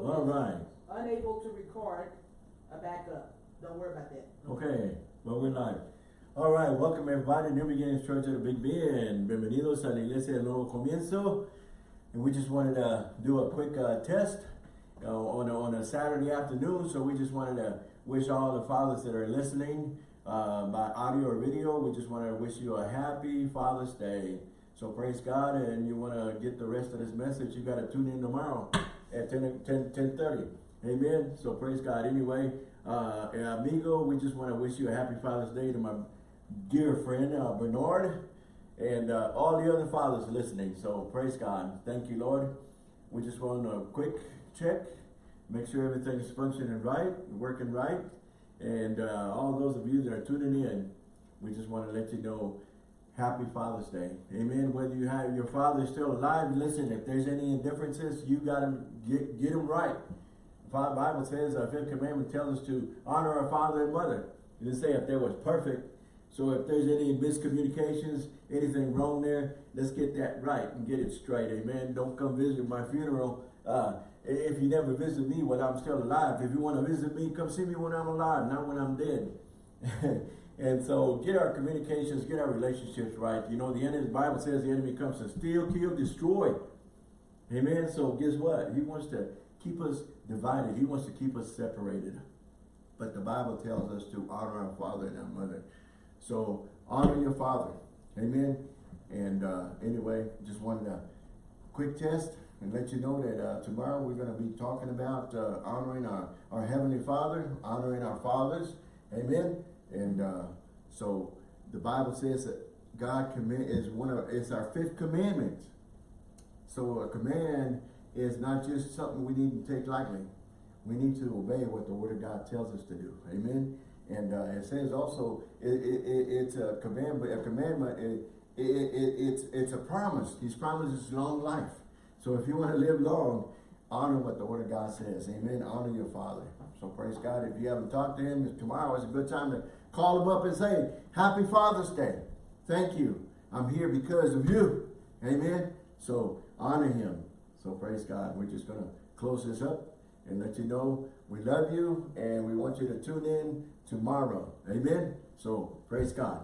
All right. Unable to record, a backup. Don't worry about that. Okay, well, we're live. All right, welcome everybody, New Beginnings Church of the Big Bend. Bienvenidos a la Iglesia del Nuevo Comienzo. And we just wanted to do a quick uh, test uh, on, a, on a Saturday afternoon. So we just wanted to wish all the fathers that are listening uh, by audio or video, we just want to wish you a happy Father's Day. So praise God, and you want to get the rest of this message, you got to tune in tomorrow at 10, 10, 10 30. Amen. So praise God. Anyway, uh, amigo, we just want to wish you a happy Father's Day to my dear friend uh, Bernard and uh, all the other fathers listening. So praise God. Thank you, Lord. We just want a quick check, make sure everything is functioning right, working right. And uh, all those of you that are tuning in, we just want to let you know, happy Father's Day. Amen. Whether you have your father still alive, listen, if there's any indifferences, you got to get, get them right. The Bible says, our fifth commandment tells us to honor our father and mother. It didn't say if there was perfect. So if there's any miscommunications, anything wrong there, let's get that right and get it straight. Amen. Don't come visit my funeral. Uh, if you never visit me when I'm still alive, if you want to visit me, come see me when I'm alive, not when I'm dead. and so get our communications, get our relationships right. You know, the enemy, the Bible says the enemy comes to steal, kill, destroy. Amen. So guess what? He wants to keep us divided. He wants to keep us separated. But the Bible tells us to honor our father and our mother. So honor your father. Amen. And uh, anyway, just wanted a quick test and let you know that uh, tomorrow we're going to be talking about uh, honoring our, our Heavenly Father, honoring our fathers. Amen. And uh, so the Bible says that God command is one of it's our fifth commandment. So a command is not just something we need to take lightly. We need to obey what the Word of God tells us to do. Amen. And uh, it says also it, it, it, it's a commandment. A commandment. It, it, it, it's it's a promise. He's promised long life. So if you want to live long, honor what the Word of God says. Amen. Honor your father. So praise God. If you haven't talked to him, tomorrow is a good time to call him up and say, Happy Father's Day. Thank you. I'm here because of you. Amen. So honor him. So praise God. We're just going to close this up and let you know we love you and we want you to tune in tomorrow. Amen. So praise God.